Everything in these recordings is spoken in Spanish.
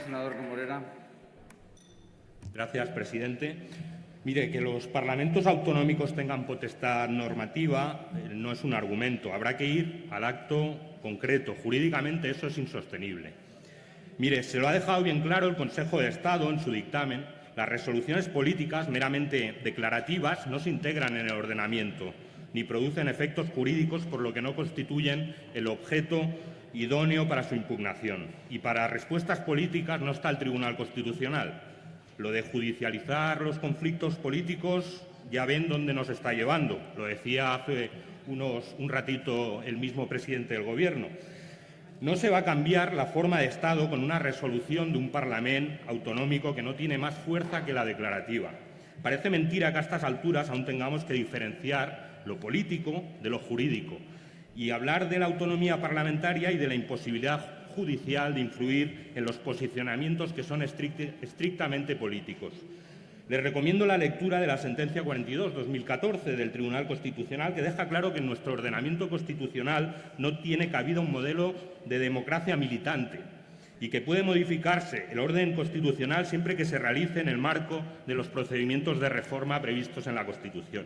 Senador Morera. Gracias, presidente. Mire, que los parlamentos autonómicos tengan potestad normativa eh, no es un argumento. Habrá que ir al acto concreto. Jurídicamente eso es insostenible. Mire, se lo ha dejado bien claro el Consejo de Estado en su dictamen. Las resoluciones políticas meramente declarativas no se integran en el ordenamiento ni producen efectos jurídicos, por lo que no constituyen el objeto idóneo para su impugnación. Y para respuestas políticas no está el Tribunal Constitucional. Lo de judicializar los conflictos políticos ya ven dónde nos está llevando. Lo decía hace unos, un ratito el mismo presidente del Gobierno. No se va a cambiar la forma de Estado con una resolución de un Parlamento autonómico que no tiene más fuerza que la declarativa. Parece mentira que a estas alturas aún tengamos que diferenciar lo político de lo jurídico y hablar de la autonomía parlamentaria y de la imposibilidad judicial de influir en los posicionamientos que son estrictamente políticos. Les recomiendo la lectura de la sentencia 42-2014 del Tribunal Constitucional, que deja claro que en nuestro ordenamiento constitucional no tiene cabida un modelo de democracia militante y que puede modificarse el orden constitucional siempre que se realice en el marco de los procedimientos de reforma previstos en la Constitución.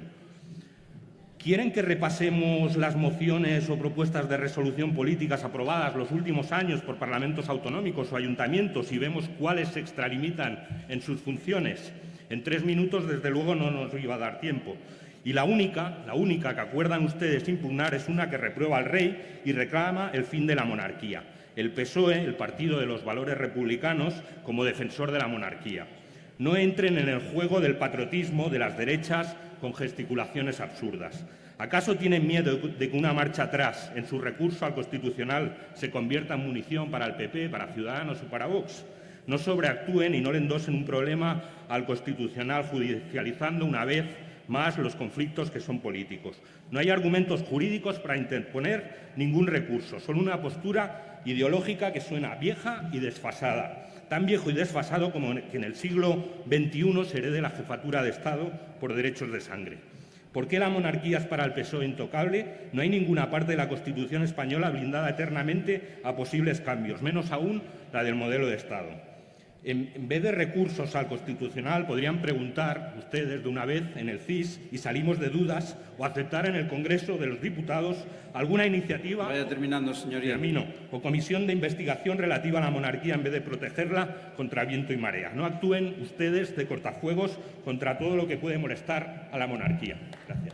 ¿Quieren que repasemos las mociones o propuestas de resolución políticas aprobadas los últimos años por parlamentos autonómicos o ayuntamientos y vemos cuáles se extralimitan en sus funciones? En tres minutos, desde luego, no nos iba a dar tiempo. Y la única, la única que acuerdan ustedes impugnar es una que reprueba al rey y reclama el fin de la monarquía. El PSOE, el Partido de los Valores Republicanos, como defensor de la monarquía. No entren en el juego del patriotismo de las derechas con gesticulaciones absurdas. ¿Acaso tienen miedo de que una marcha atrás en su recurso al Constitucional se convierta en munición para el PP, para Ciudadanos o para Vox? No sobreactúen y no le endosen un problema al Constitucional judicializando una vez más los conflictos que son políticos. No hay argumentos jurídicos para interponer ningún recurso, solo una postura ideológica que suena vieja y desfasada tan viejo y desfasado como que en el siglo XXI se herede la jefatura de Estado por derechos de sangre. ¿Por qué la monarquía es para el PSOE intocable? No hay ninguna parte de la Constitución española blindada eternamente a posibles cambios, menos aún la del modelo de Estado en, vez de recursos al Constitucional, podrían preguntar ustedes de una vez en el CIS y salimos de dudas o aceptar en el Congreso de los Diputados alguna iniciativa Vaya terminando, señoría. Termino, o comisión de investigación relativa a la monarquía en vez de protegerla contra viento y marea. No actúen ustedes de cortafuegos contra todo lo que puede molestar a la monarquía. Gracias.